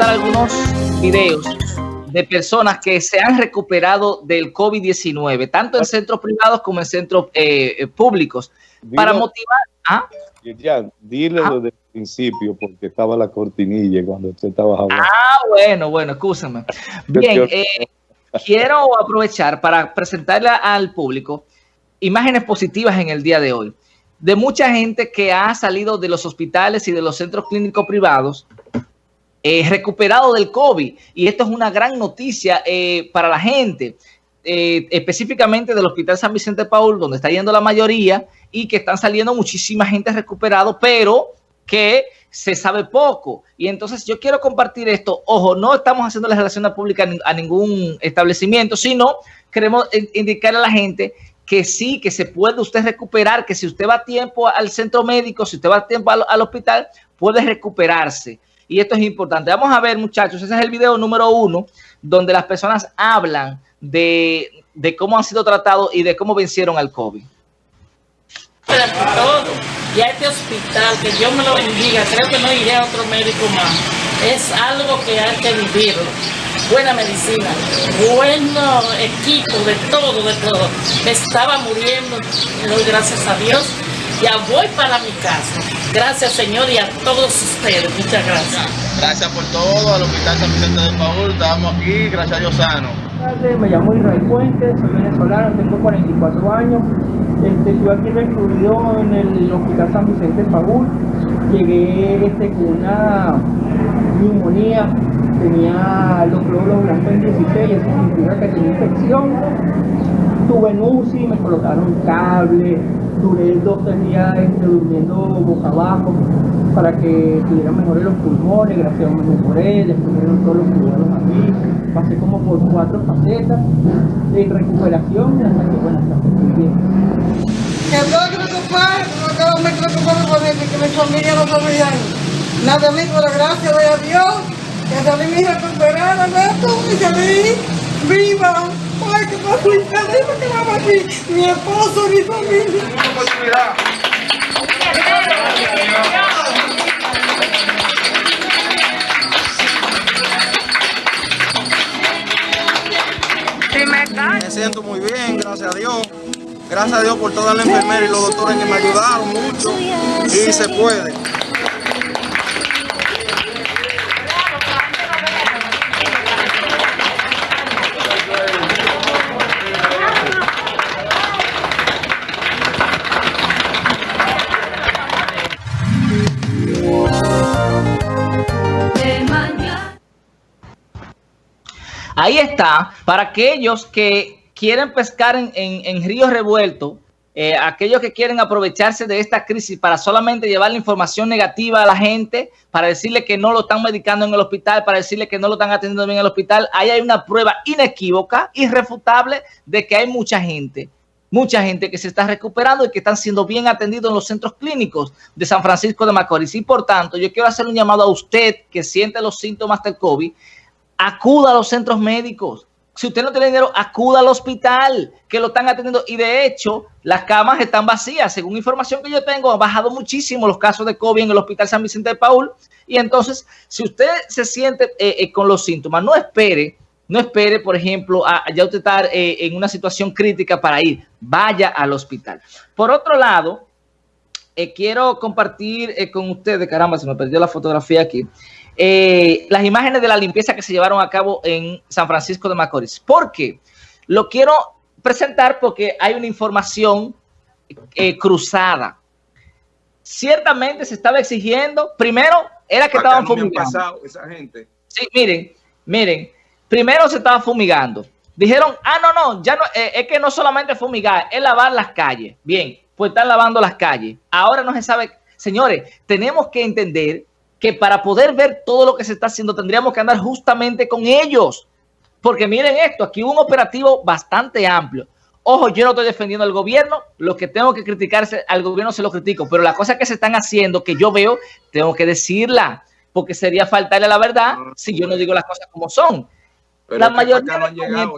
presentar algunos videos de personas que se han recuperado del COVID-19, tanto en centros privados como en centros eh, eh, públicos, para motivar... ¿ah? Ya, dile desde el principio, porque estaba la cortinilla cuando usted estaba hablando. Ah, bueno, bueno, escúchame. Bien, eh, quiero aprovechar para presentarle al público imágenes positivas en el día de hoy de mucha gente que ha salido de los hospitales y de los centros clínicos privados eh, recuperado del COVID. Y esto es una gran noticia eh, para la gente, eh, específicamente del Hospital San Vicente Paul, donde está yendo la mayoría y que están saliendo muchísima gente recuperado, pero que se sabe poco. Y entonces yo quiero compartir esto. Ojo, no estamos haciendo la relación pública a ningún establecimiento, sino queremos indicarle a la gente que sí, que se puede usted recuperar, que si usted va a tiempo al centro médico, si usted va a tiempo al, hospital, puede recuperarse. Y esto es importante. Vamos a ver, muchachos, ese es el video número uno, donde las personas hablan de, cómo han sido tratados y de cómo vencieron al COVID. Todo. Y a este hospital, que Dios me lo bendiga, creo que no iré a otro médico más. Es algo que hay que vivirlo buena medicina, bueno equipo, de todo, de todo. estaba muriendo, doy gracias a Dios. Ya voy para mi casa. Gracias, Señor, y a todos ustedes. Muchas gracias. Gracias por todo, al Hospital San Vicente de Paul. Estamos aquí, gracias a Dios sano. Me llamo Israel Fuentes, soy venezolano, tengo 44 años. Este, estuve aquí recluido en el Hospital San Vicente de Paul. Llegué este, con una neumonía tenía los glóbulos blancos en 16, eso significa que tenía infección. Tuve en UCI, me colocaron cable, duré dos tres días este, durmiendo boca abajo para que estuvieran mejores los pulmones, gracias a Dios me mejoré, después me dieron todos los cuidados aquí, pasé como por cuatro facetas de recuperación hasta que bueno, hasta bien. Que todo que me compare, que me preocupar por que mi familia no está bien. Nada amigo, la gracia de Dios que salí mi recuperada. Y salí viva. Ay, que más feliz, porque vamos aquí, mi esposo, mi familia. Me siento muy bien, gracias a Dios. Gracias a Dios por toda la enfermera y los doctores que me ayudaron mucho. Y se puede. Ahí está, para aquellos que quieren pescar en, ríos revueltos, eh, aquellos que quieren aprovecharse de esta crisis para solamente llevar la información negativa a la gente, para decirle que no lo están medicando en el hospital, para decirle que no lo están atendiendo bien en el hospital, ahí hay una prueba inequívoca, irrefutable, de que hay mucha gente, mucha gente que se está recuperando y que están siendo bien atendidos en los centros clínicos de San Francisco de Macorís. Y por tanto, yo quiero hacer un llamado a usted que siente los síntomas del COVID, acuda a los centros médicos. Si usted no tiene dinero, acuda al hospital, que lo están atendiendo. Y de hecho, las camas están vacías. Según información que yo tengo, ha bajado muchísimo los casos de COVID en el Hospital San Vicente de Paul. Y entonces, si usted se siente eh, eh, con los síntomas, no espere, no espere, por ejemplo, a, ya usted estar eh, en una situación crítica para ir. Vaya al hospital. Por otro lado, quiero compartir con ustedes, caramba, se me perdió la fotografía aquí. Eh, las imágenes de la limpieza que se llevaron a cabo en San Francisco de Macorís. ¿Por qué? Lo quiero presentar porque hay una información eh, cruzada. Ciertamente se estaba exigiendo, primero era que estaban fumigando. esa gente. Sí, miren, miren, primero se estaba fumigando. Dijeron, ah, no, no, ya no, eh, es que no solamente fumigar, es lavar las calles. Bien, pues están lavando las calles. Ahora no se sabe, señores, tenemos que entender que para poder ver todo lo que se está haciendo tendríamos que andar justamente con ellos. Porque miren esto, aquí hubo un operativo bastante amplio. Ojo, yo no estoy defendiendo al gobierno, lo que tengo que criticarse al gobierno se lo critico, pero las cosas que se están haciendo, que yo veo, tengo que decirla, porque sería faltarle a la verdad si yo no digo las cosas como son. Pero la mayoría no han llegado,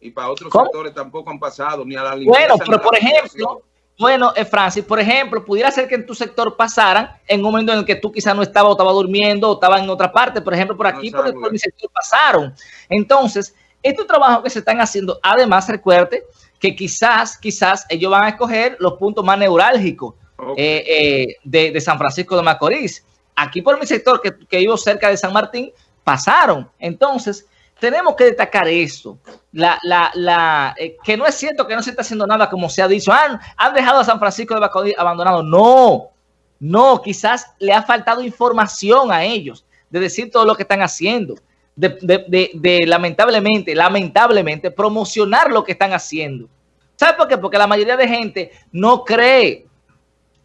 y para otros sectores tampoco han pasado, ni a la Bueno, pero por ejemplo, Bueno, eh, Francis, por ejemplo, pudiera ser que en tu sector pasaran en un momento en el que tú quizás no estabas o estaba durmiendo o estaba en otra parte, por ejemplo, por aquí, por, por mi sector pasaron. Entonces, estos trabajos que se están haciendo, además, recuerde que quizás, quizás ellos van a escoger los puntos más neurálgicos eh, eh, de, de, San Francisco de Macorís. Aquí por mi sector, que, que vivo cerca de San Martín, pasaron. Entonces, tenemos que destacar eso, la, la, la, eh, que no es cierto que no se está haciendo nada como se ha dicho, han, han dejado a San Francisco de Macorís abandonado. No, no, quizás le ha faltado información a ellos de decir todo lo que están haciendo, de, de, de, lamentablemente, lamentablemente promocionar lo que están haciendo. ¿Sabe por qué? Porque la mayoría de gente no cree.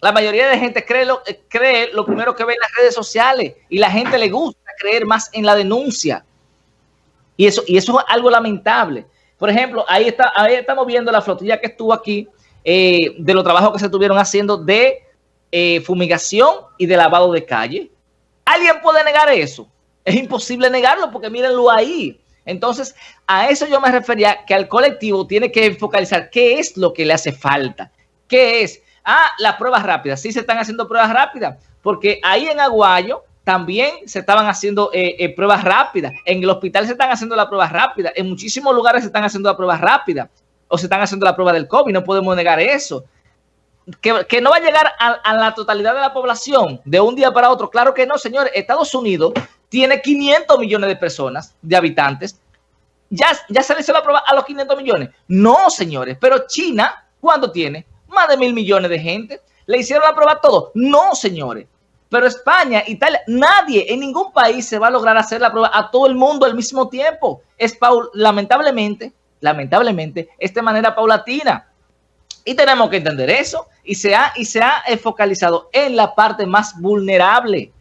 La mayoría de gente cree lo, cree lo primero que ve en las redes sociales y la gente le gusta creer más en la denuncia. Y eso, y eso es algo lamentable. Por ejemplo, ahí, está, ahí estamos viendo la flotilla que estuvo aquí eh, de los trabajos que se estuvieron haciendo de eh, fumigación y de lavado de calle. ¿Alguien puede negar eso? Es imposible negarlo porque mírenlo ahí. Entonces, a eso yo me refería que al colectivo tiene que focalizar qué es lo que le hace falta. ¿Qué es? Ah, las pruebas rápidas. Sí se están haciendo pruebas rápidas porque ahí en Aguayo también se estaban haciendo eh, eh, pruebas rápidas. En el hospital se están haciendo las pruebas rápidas. En muchísimos lugares se están haciendo las pruebas rápidas. O se están haciendo la prueba del COVID. No podemos negar eso. Que, que no va a llegar a, la totalidad de la población de un día para otro. Claro que no, señores. Estados Unidos tiene 500 millones de personas, de habitantes. ¿Ya, ya se le hizo la prueba a los 500 millones? No, señores. Pero China, ¿cuánto tiene? Más de mil millones de gente. ¿Le hicieron la prueba a todos? No, señores. Pero España, Italia, nadie en ningún país se va a lograr hacer la prueba a todo el mundo al mismo tiempo. Es paul lamentablemente, lamentablemente, es de manera paulatina. Y tenemos que entender eso. Y se ha, y se ha focalizado en la parte más vulnerable.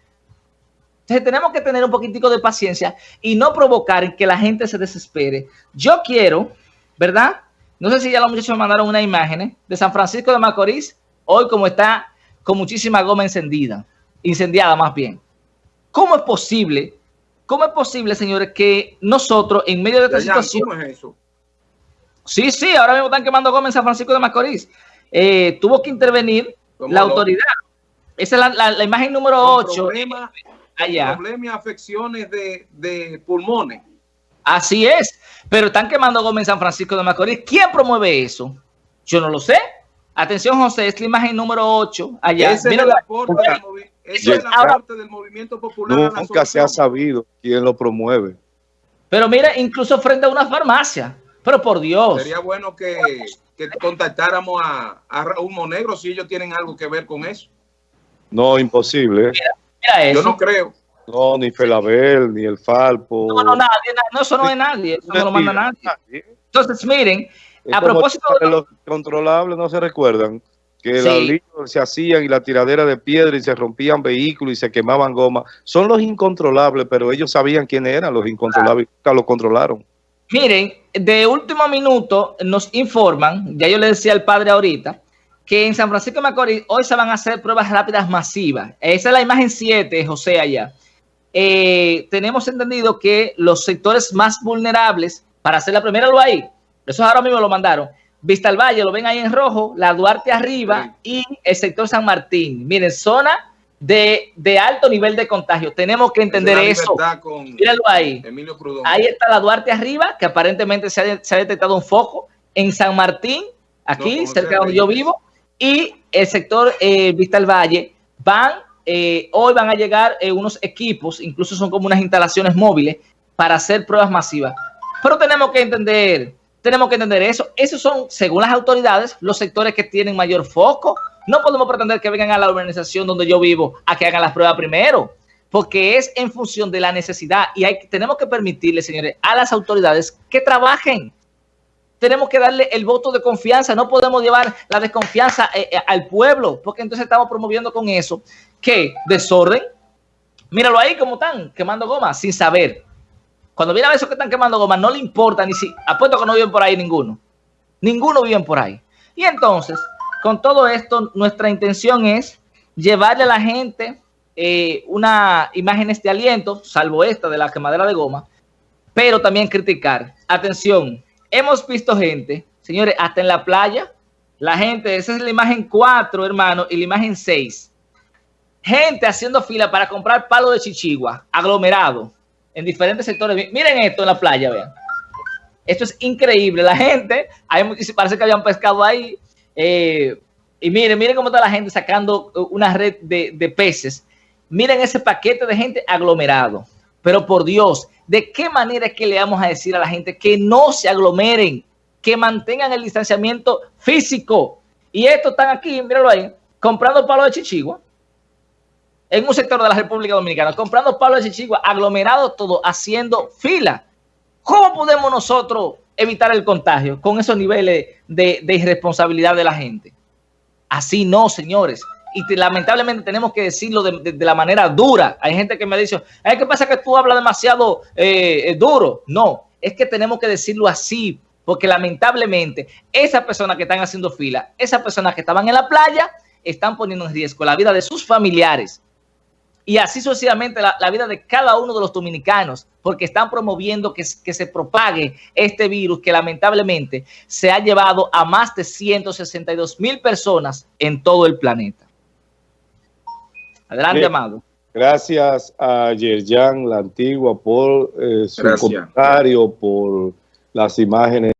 Entonces tenemos que tener un poquitico de paciencia y no provocar que la gente se desespere. Yo quiero, ¿verdad? No sé si ya los muchachos me mandaron una imagen de San Francisco de Macorís, hoy como está con muchísima goma encendida incendiada más bien. ¿Cómo es posible? ¿Cómo es posible, señores, que nosotros en medio de esta situación... ¿Cómo es eso? Sí, sí, ahora mismo están quemando Gómez en San Francisco de Macorís. Eh, tuvo que intervenir la autoridad. Esa es la, la, la imagen número 8. Problema, allá. Problemas y afecciones de, de, pulmones. Así es. Pero están quemando Gómez en San Francisco de Macorís. ¿Quién promueve eso? Yo no lo sé. Atención, José, es la imagen número 8. Allá. Ese Mira, es el aporte del movimiento. Eso es la parte del movimiento popular. Nunca se ha sabido quién lo promueve. Pero mira, incluso frente a una farmacia. Pero por Dios. Sería bueno que, que contactáramos a, a Raúl Monegro si ellos tienen algo que ver con eso. No, imposible. Mira, mira eso. Yo no creo. No, ni Felabel, ni el Falpo. No, no, nadie, no, eso no es nadie. Eso no lo manda nadie. Entonces, miren, es a propósito de los controlables, no se recuerdan que sí. los líos se hacían y la tiradera de piedra y se rompían vehículos y se quemaban gomas. Son los incontrolables, pero ellos sabían quiénes eran los incontrolables, nunca los controlaron. Miren, de último minuto nos informan, ya yo le decía al padre ahorita, que en San Francisco de Macorís hoy se van a hacer pruebas rápidas masivas. Esa es la imagen 7, José, allá. Eh, tenemos entendido que los sectores más vulnerables, para hacer la primera lo hay, eso ahora mismo lo mandaron, Vista al Valle, lo ven ahí en rojo, la Duarte arriba sí. y el sector San Martín. Miren, zona de, de alto nivel de contagio. Tenemos que entender eso. Míralo ahí. Ahí está la Duarte arriba, que aparentemente se ha, se ha detectado un foco en San Martín, aquí, no, cerca de donde yo vivo, y el sector eh, Vista al Valle. Van, eh, hoy van a llegar eh, unos equipos, incluso son como unas instalaciones móviles, para hacer pruebas masivas. Pero tenemos que entender tenemos que entender eso. Esos son, según las autoridades, los sectores que tienen mayor foco. No podemos pretender que vengan a la organización donde yo vivo a que hagan las pruebas primero, porque es en función de la necesidad y tenemos que permitirle, señores, a las autoridades que trabajen. Tenemos que darle el voto de confianza. No podemos llevar la desconfianza eh, eh, al pueblo, porque entonces estamos promoviendo con eso que desorden. Míralo ahí como están, quemando goma, sin saber. Cuando viene a esos que están quemando goma, no le importa ni si... Apuesto que no viven por ahí ninguno. Ninguno viven por ahí. Y entonces, con todo esto, nuestra intención es llevarle a la gente eh, una imágenes de aliento, salvo esta de la quemadera de goma, pero también criticar. Atención, hemos visto gente, señores, hasta en la playa, La gente, esa es la imagen 4, hermano, y la imagen 6. Gente haciendo fila para comprar palo de chichigua, aglomerado, en diferentes sectores. Miren esto en la playa, vean. Esto es increíble. La gente, hay, parece que habían pescado ahí. eh, y miren, miren cómo está la gente sacando una red de, peces. Miren ese paquete de gente aglomerado. Pero por Dios, ¿de qué manera es que le vamos a decir a la gente que no se aglomeren, que mantengan el distanciamiento físico? Y estos están aquí, míralo ahí, comprando palo de chichigua en un sector de la República Dominicana, comprando palo de chichigua, aglomerado todo, haciendo fila. ¿Cómo podemos nosotros evitar el contagio con esos niveles de, irresponsabilidad de la gente? Así no, señores. Y te, lamentablemente tenemos que decirlo de, la manera dura. Hay gente que me dice, Ay, ¿qué pasa que tú hablas demasiado eh, duro? No, es que tenemos que decirlo así, porque lamentablemente esas personas que están haciendo fila, esas personas que estaban en la playa, están poniendo en riesgo la vida de sus familiares y así sucesivamente la, la vida de cada uno de los dominicanos, porque están promoviendo que, que se propague este virus que lamentablemente se ha llevado a más de 162 mil personas en todo el planeta. Adelante, Bien. Amado. Gracias a Yerjan, la antigua, por eh, su Gracias. comentario, por las imágenes.